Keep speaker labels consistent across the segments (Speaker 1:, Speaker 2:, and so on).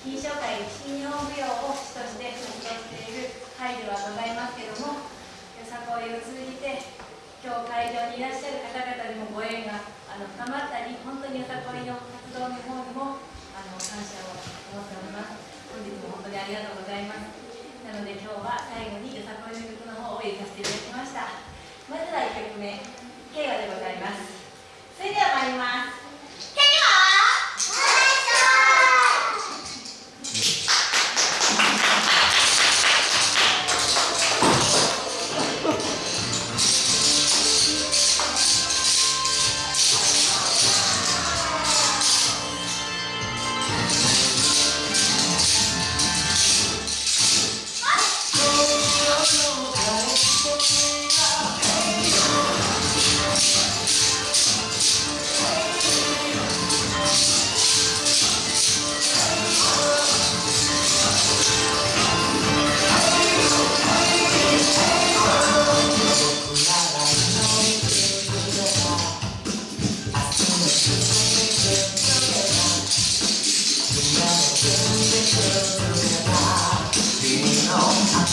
Speaker 1: 金賞会新日本舞踊を主として活動している会ではございますけどもよさこいを通じて今日会場にいらっしゃる方々にもご縁があの深まったり本当によさこいの活動の方にもあの感謝を持っております。本日も本当にありがとうございます。なので今日は最後によさこいの曲の方を入れさせていただきましたまずは1曲目「慶和」でございます。それでは参ります。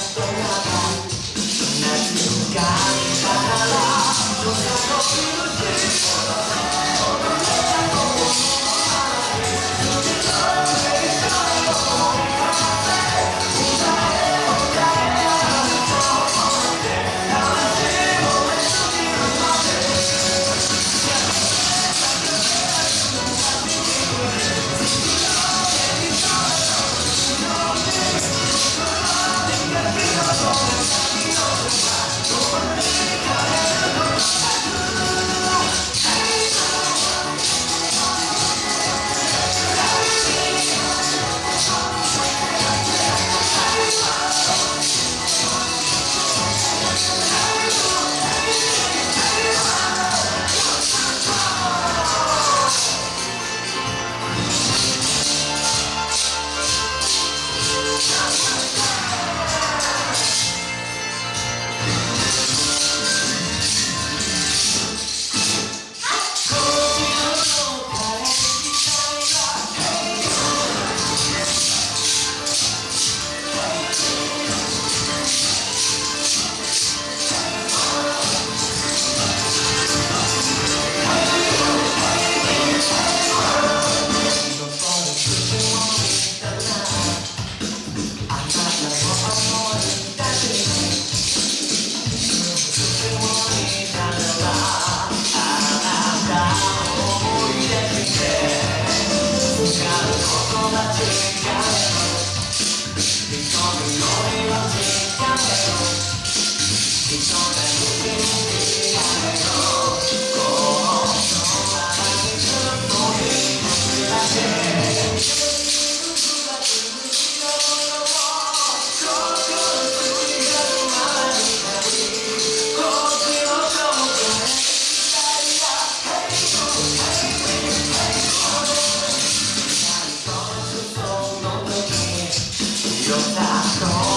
Speaker 1: Stop. just asshole.